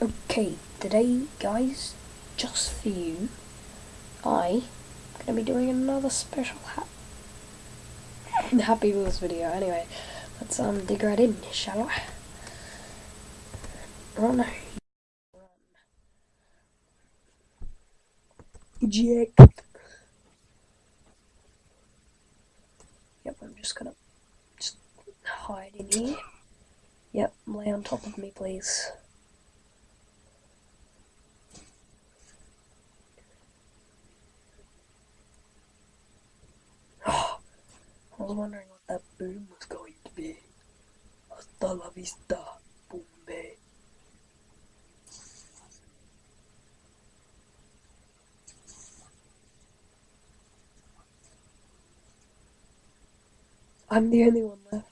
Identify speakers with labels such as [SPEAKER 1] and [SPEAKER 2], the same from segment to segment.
[SPEAKER 1] Okay, today, guys, just for you, I am gonna be doing another special ha- Happy Wheels video. Anyway, let's um dig right in, shall I? Run. Run. Eject. Yep, I'm just gonna just hide in here. Yep, lay on top of me, please. I was wondering what that boom was going to be. Hasta la vista, boom bay. I'm the only one left.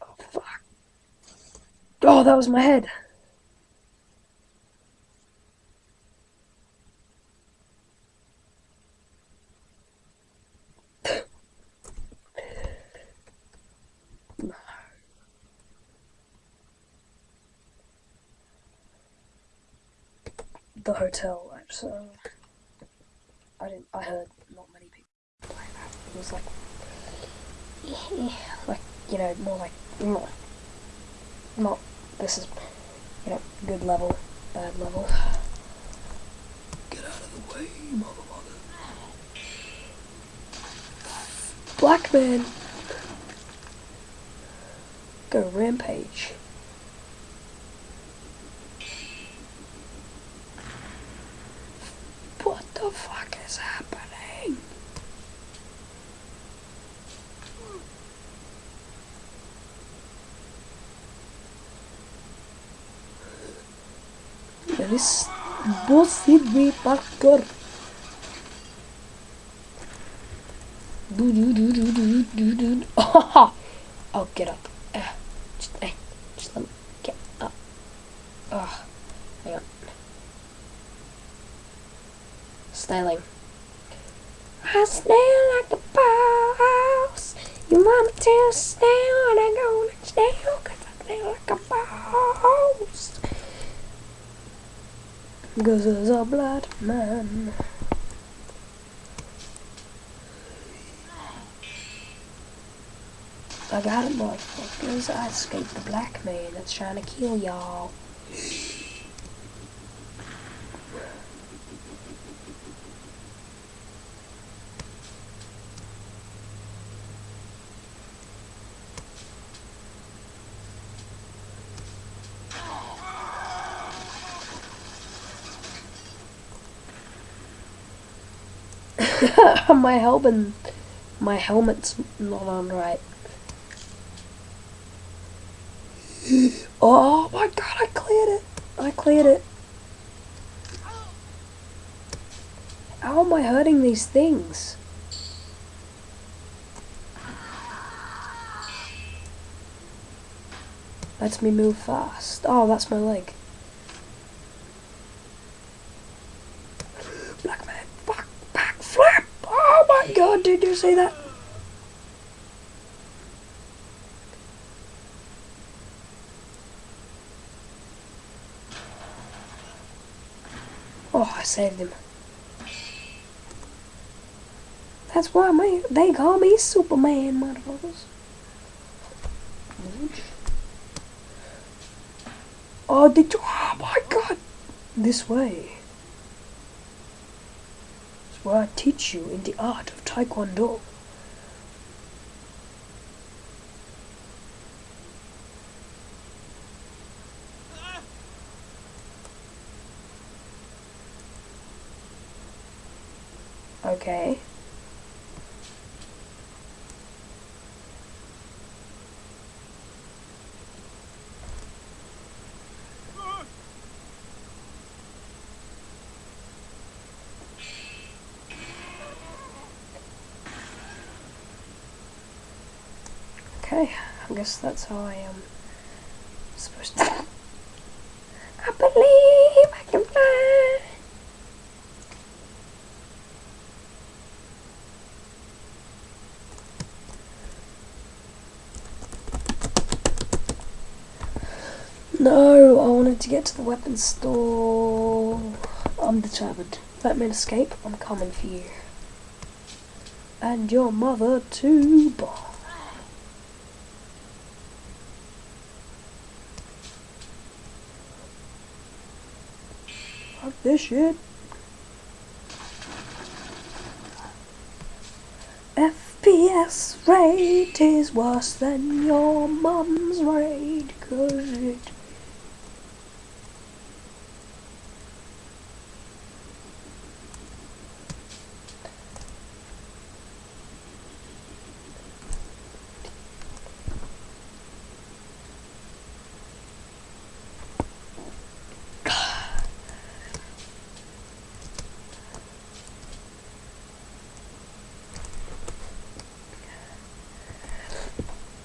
[SPEAKER 1] Oh fuck. Oh, that was my head. the hotel. So uh, I didn't. I heard not many people play that. It was like, like you know, more like not, not. This is, you know, good level, bad level. Get out of the way, mother, mother. Black man. Go rampage. What the fuck is happening? This bullshit me backer. Do do do do do do do. Oh, oh, get up. Uh, just, hey, just let me get up. Oh, hang on. Styling. I smell like the boss. Your mama tells snail and I go like snail cause I smell like a boss. Cause there's a blood man. I got it, motherfuckers. I escaped the black man that's trying to kill y'all. my helmet, my helmet's not on right. Oh, oh my god, I cleared it. I cleared it. How am I hurting these things? Lets me move fast. Oh, that's my leg. Black man, fuck, back, flap! Oh my god, did you see that? Oh, I saved him. That's why they call me Superman, motherfuckers. Oh, did you? Oh my god! This way. Where I teach you in the art of Taekwondo. Okay. Okay, I guess that's how I am supposed to. I believe I can fly. No, I wanted to get to the weapons store. I'm determined. Let me escape. I'm coming for you. And your mother too, boss. This shit. FPS rate is worse than your mum's rate, cause it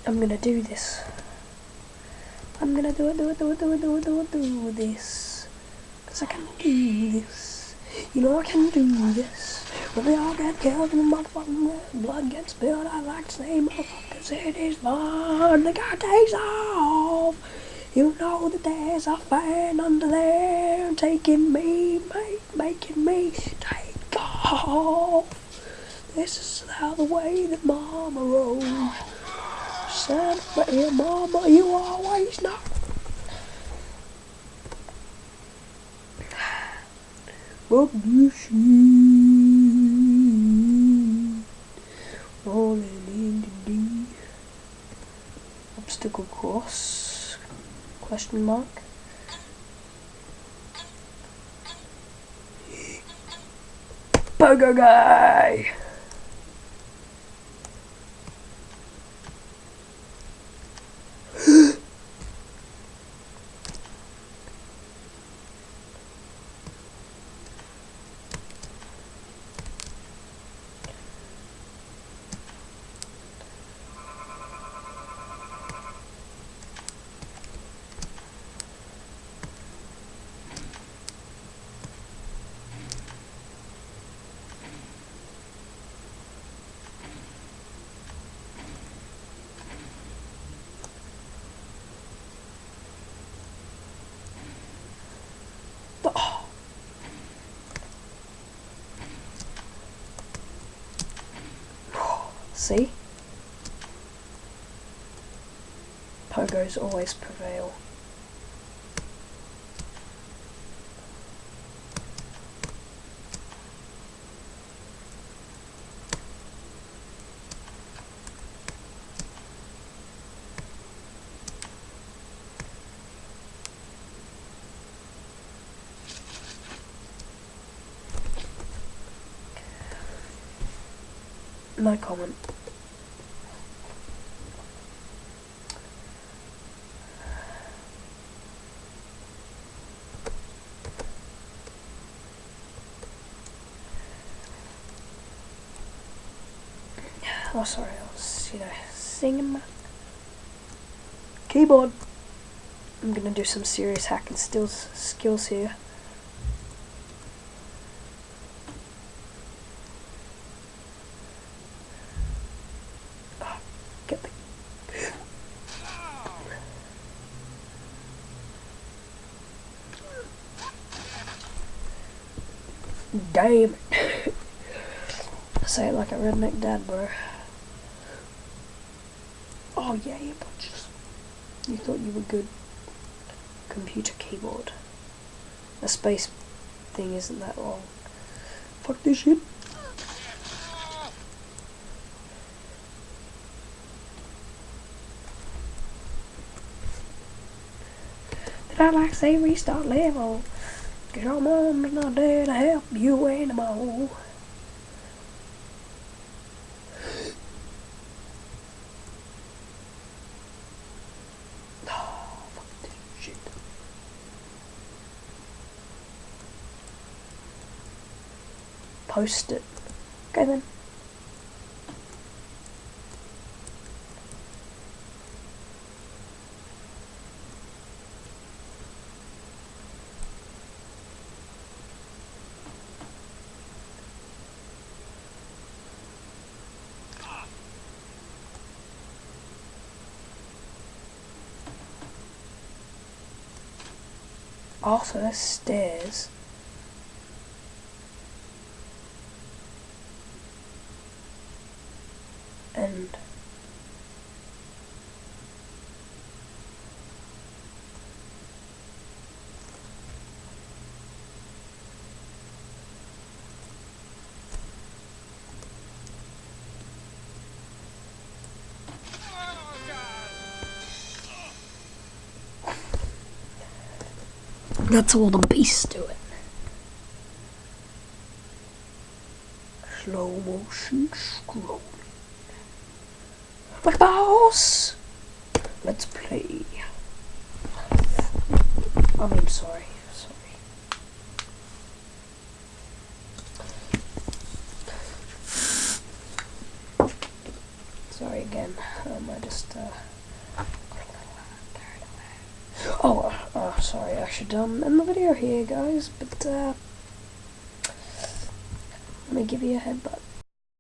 [SPEAKER 1] I'm gonna do this. I'm gonna do it, do it, do it, do it, do it, do it, do this. Cause I can do this. You know I can do this. When they all get killed and the motherfucking blood gets spilled, I like to say motherfuckers it is fun. The guy takes off. You know that there's a fan under there taking me, make, making me take off. This is how the way that mama rolls son, but your mama, you always know. What you see? Rolling in the. Obstacle course? Question mark. Burger guy! See? Pogos always prevail. No comment. Oh, sorry, I was, you know, singing my keyboard. I'm gonna do some serious hacking skills skills here. Get the Damn it. Say it like a redneck dad, bro. Oh yeah, you bunches. You thought you were good. Computer keyboard. A space thing isn't that long. Fuck this shit. Did I like say restart level? Cause your mom's not there to help you anymore. post it. Okay then. Arthur stairs. And That's all the bass do it. Slow motion scrolling. Like boss! Let's play. I mean, sorry. Sorry. Sorry again. Um, I just, uh. Oh, uh, uh, sorry, I should um, end the video here, guys, but uh, let me give you a headbutt.